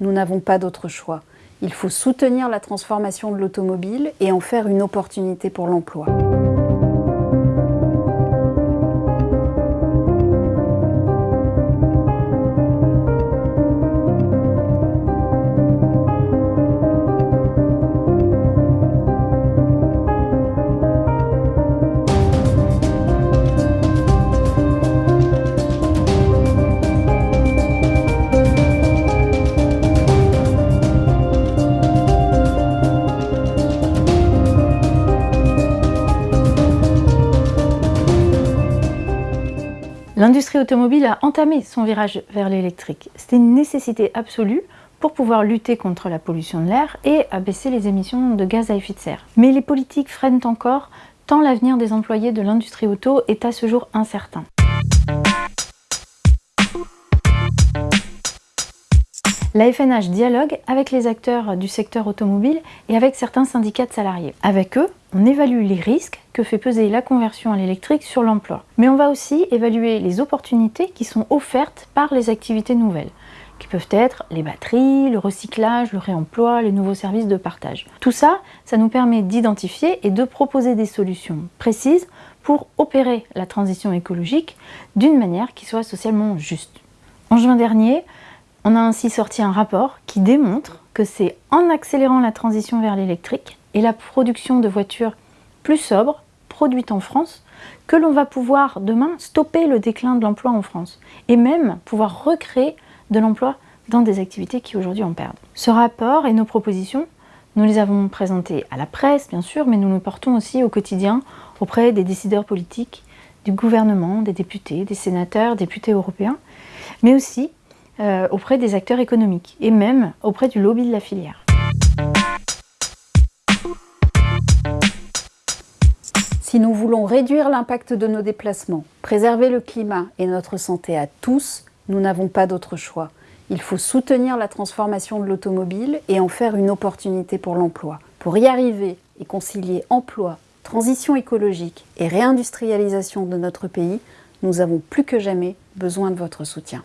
nous n'avons pas d'autre choix. Il faut soutenir la transformation de l'automobile et en faire une opportunité pour l'emploi. L'industrie automobile a entamé son virage vers l'électrique. C'était une nécessité absolue pour pouvoir lutter contre la pollution de l'air et abaisser les émissions de gaz à effet de serre. Mais les politiques freinent encore, tant l'avenir des employés de l'industrie auto est à ce jour incertain. La FNH dialogue avec les acteurs du secteur automobile et avec certains syndicats de salariés. Avec eux, on évalue les risques que fait peser la conversion à l'électrique sur l'emploi. Mais on va aussi évaluer les opportunités qui sont offertes par les activités nouvelles qui peuvent être les batteries, le recyclage, le réemploi, les nouveaux services de partage. Tout ça, ça nous permet d'identifier et de proposer des solutions précises pour opérer la transition écologique d'une manière qui soit socialement juste. En juin dernier, on a ainsi sorti un rapport qui démontre que c'est en accélérant la transition vers l'électrique et la production de voitures plus sobres, produites en France, que l'on va pouvoir demain stopper le déclin de l'emploi en France et même pouvoir recréer de l'emploi dans des activités qui aujourd'hui en perdent. Ce rapport et nos propositions, nous les avons présentées à la presse bien sûr, mais nous les portons aussi au quotidien auprès des décideurs politiques, du gouvernement, des députés, des sénateurs, députés européens, mais aussi euh, auprès des acteurs économiques et même auprès du lobby de la filière. Si nous voulons réduire l'impact de nos déplacements, préserver le climat et notre santé à tous, nous n'avons pas d'autre choix. Il faut soutenir la transformation de l'automobile et en faire une opportunité pour l'emploi. Pour y arriver et concilier emploi, transition écologique et réindustrialisation de notre pays, nous avons plus que jamais besoin de votre soutien.